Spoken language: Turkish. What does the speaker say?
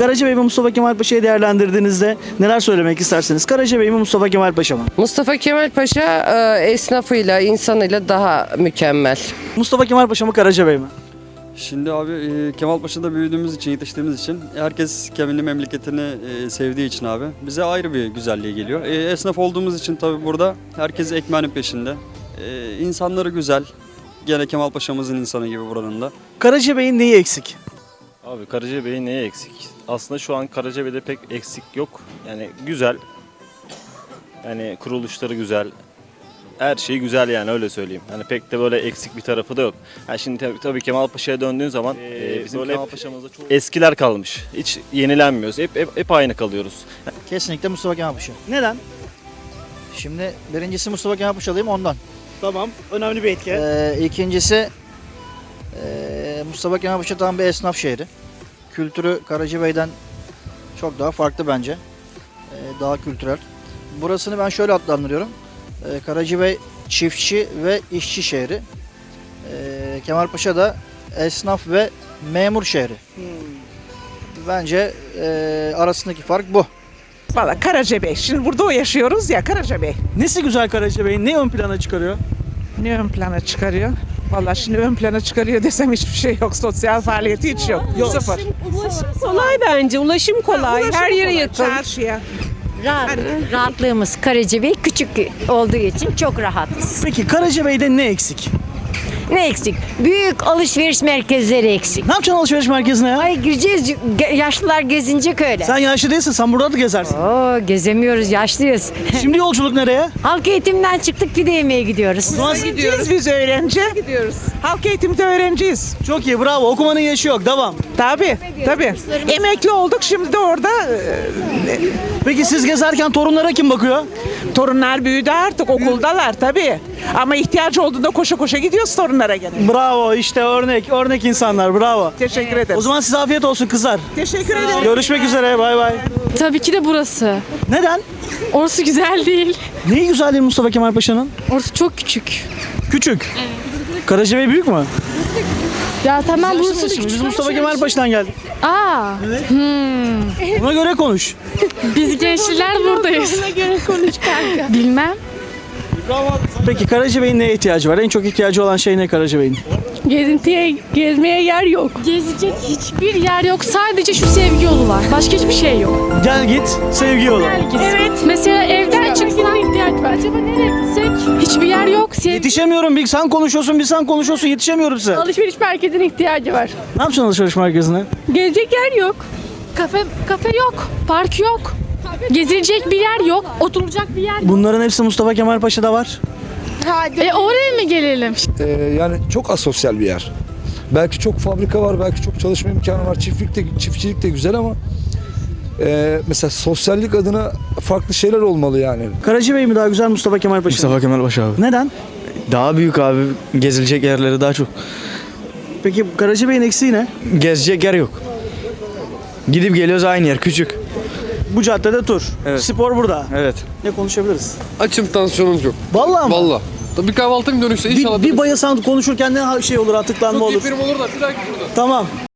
Karacabey ve Mustafa Kemal Paşa'yı değerlendirdiğinizde neler söylemek istersiniz? Karacabey mi Mustafa Kemal Paşa mı? Mustafa Kemal Paşa e, esnafıyla, insanıyla daha mükemmel. Mustafa Kemal Paşa mı Karacabey mi? Şimdi abi e, Kemalpaşa'da büyüdüğümüz için, yetiştiğimiz için herkes kendi memleketini e, sevdiği için abi bize ayrı bir güzelliği geliyor. E, esnaf olduğumuz için tabii burada herkes ekmeğinin peşinde. E, insanları güzel. Gene Kemalpaşa'mızın insanı gibi buranın da. Karacabey'in neyi eksik? Abi Karacabey'in neye eksik? Aslında şu an Karacabey'de pek eksik yok. Yani güzel. Yani kuruluşları güzel. Her şey güzel yani öyle söyleyeyim. Hani pek de böyle eksik bir tarafı da yok. Yani şimdi tabii, tabii Kemal Paşa'ya döndüğün zaman e, bizim Kemal Paşa'mızda çok eskiler kalmış. Hiç yenilenmiyoruz. Hep, hep, hep aynı kalıyoruz. Kesinlikle Mustafa Kemal Paşa. Neden? Şimdi birincisi Mustafa Kemal Paşalıyım ondan. Tamam. Önemli bir etki. Ee, ikincisi ee, Mustafa Kemal Paşa tam bir esnaf şehri. Kültürü Karacabey'den çok daha farklı bence. Ee, daha kültürel. Burasını ben şöyle adlandırıyorum. Ee, Karacabey çiftçi ve işçi şehri. Ee, Kemal Paşa da esnaf ve memur şehri. Bence ee, arasındaki fark bu. Valla Karacabey. Şimdi burada o yaşıyoruz ya Karacabey. Nesi güzel Karacabey'in? Ne ön plana çıkarıyor? Ne ön plana çıkarıyor? Valla şimdi ön plana çıkarıyor desem hiçbir şey yok. Sosyal faaliyeti hiç yok. Sıfır. Ulaşım kolay bence. Ulaşım kolay. Ulaşım Her yere kolay, yakın. Çarşıya. Rahat, rahatlığımız Karacabey küçük olduğu için çok rahatız. Peki Karacabey'de ne eksik? Ne eksik? Büyük alışveriş merkezleri eksik. Ne yapacaksın alışveriş merkezine ya? Ay gireceğiz, ge- yaşlılar gezinecek öyle. Sen yaşlı değilsin, sen burada da gezersin. Oo gezemiyoruz, yaşlıyız. Şimdi yolculuk nereye? Halk eğitimden çıktık pide yemeye gidiyoruz. Gidiyoruz biz öğrenci. Gidiyoruz. Halk eğitimde öğrenciyiz. Çok iyi, bravo. Okumanın yaşı yok, devam. Tabii tabii. Emekli olduk şimdi de orada e, Peki siz gezerken torunlara kim bakıyor? Torunlar büyüdü artık okuldalar tabii. Ama ihtiyacı olduğunda koşa koşa gidiyoruz torunlara gene. Bravo, işte örnek, örnek insanlar, bravo. Teşekkür ederim. O zaman size afiyet olsun kızlar. Teşekkür ederim. Görüşmek üzere, bay bay. Tabii ki de burası. Neden? Orası güzel değil. Neyi güzel değil Mustafa Kemal Paşa'nın? Orası çok küçük. Küçük. Karacabey büyük mü? Ya tamam burası da Şimdi küçük. biz Mustafa Kemal Paşa'dan geldik. Aa, Buna göre konuş. biz gençler buradayız. göre konuş kanka. Bilmem. Peki Karacabey'in neye ihtiyacı var? En çok ihtiyacı olan şey ne Karacabey'in? Gezintiye, gezmeye yer yok. Gezecek hiçbir yer yok. Sadece şu sevgi yolu var. Başka hiçbir şey yok. Gel git, sevgi yolu. Evet. Mesela evden var. Acaba nereye gitsek? Hiçbir yer yok. Sev Yetişemiyorum. Bir sen konuşuyorsun, bir sen konuşuyorsun. Yetişemiyorum size. Alışveriş merkezine ihtiyacı var. Ne yapacaksın alışveriş merkezine? Gezecek yer yok. Kafe kafe yok. Park yok. Gezilecek bir yer yok. Oturulacak bir yer yok. Bunların hepsi Mustafa Kemal Paşa'da var. E oraya mı gelelim? Ee, yani çok asosyal bir yer. Belki çok fabrika var, belki çok çalışma imkanı var. Çiftlik de, çiftçilik de güzel ama e, mesela sosyallik adına farklı şeyler olmalı yani. Karacabey mi daha güzel Mustafa Kemal Paşa? mı? Mustafa Kemal Paşa abi. Neden? Daha büyük abi. Gezilecek yerleri daha çok. Peki Karacabey'in eksiği ne? Gezecek yer yok. Gidip geliyoruz aynı yer küçük. Bu caddede tur. Evet. Spor burada. Evet. Ne konuşabiliriz? Açım tansiyonum yok. Vallahi mı? Valla. Bir kahvaltım dönüşse inşallah. Bir, bir bayasan konuşurken ne şey olur, atıklanma olur. olur da bir dahaki burada. Tamam.